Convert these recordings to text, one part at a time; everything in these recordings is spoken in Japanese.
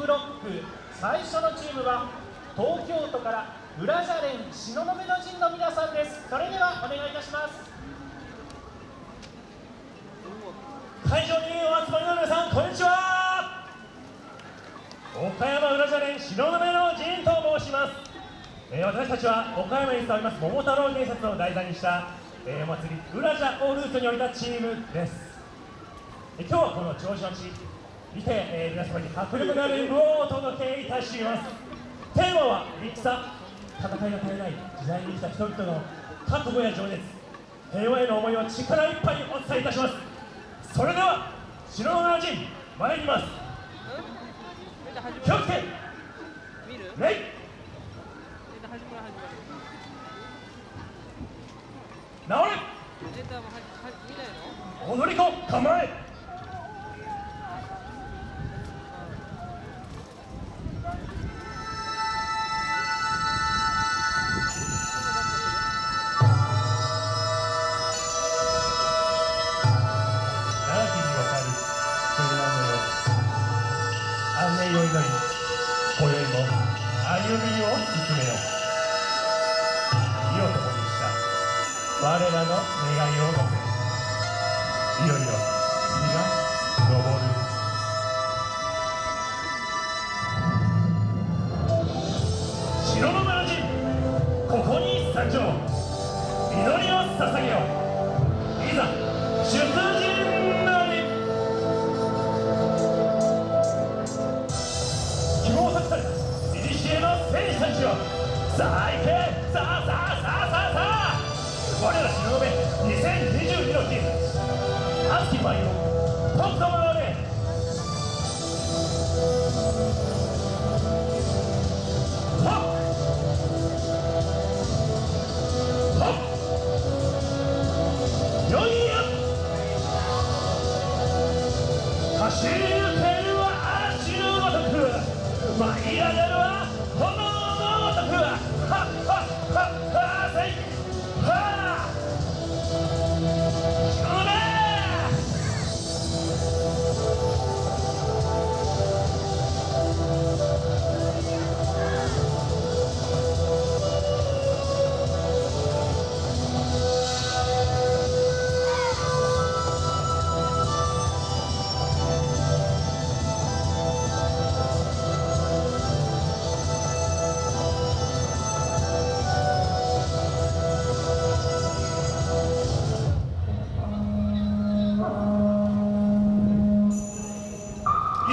ブロック。最初のチームは東京都から裏社連東雲の陣の皆さんです。それではお願いいたします。会場にお集まりの皆さんこんにちは。岡山裏社連東雲の陣と申します、えー、私たちは岡山に伝わります桃太郎伝説を題材にした、えー、お祭り裏社をルートに降りたチームです、えー、今日はこの調子の地にて、えー、皆様に迫力のある演舞をお届けいたします。テーマは戦戦いが絶えない時代に生きた人々の覚悟や情熱平和への思いを力いっぱいにお伝えいたします。それでは白の名人参ります。気をつけ。レイ。直れ。踊り子構え我らの願いを乗せいよ。いよ。日が昇る白の村人ここに参上祈りを捧げよ。いざ出陣なり希望させたり古の戦士たちよ。さあ行けさあさあさあさあさあ我ら白目2022の日熱き舞をとっともられ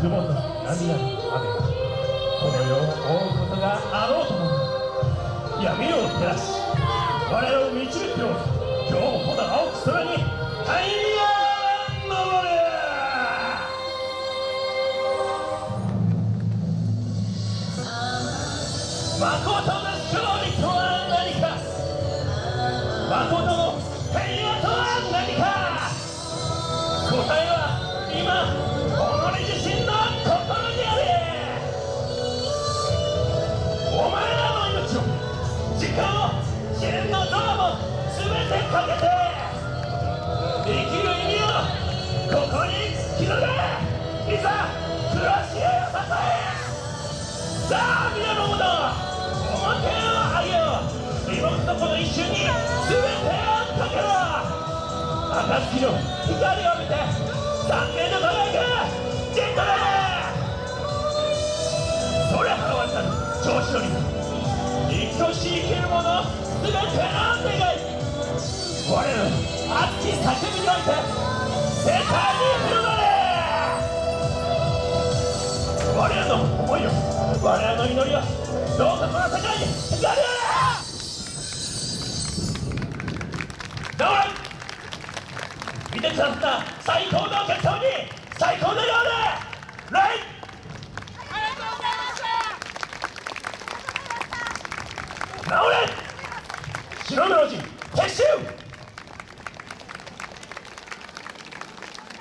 雲と涙の雨この世を覆うことがあろうとも闇を照らし我らを導くよう今日もこの青き空に太陽昇れ誠の勝利とは何か誠の平和とは何か答えはさあ皆の者表を上げよう今とこの一瞬に全てをかけろ暁の光を見て三名の輝くジェントルそれはわたる調子乗り生きとし生けるもの全ての願い我らの熱き叫びにおいて世界に広がれ我らの思いを。我らの祈りをどうかこの世界に広がれどうも見てくださった最高のお客様に最高のようでライ直れ。白の老人撤収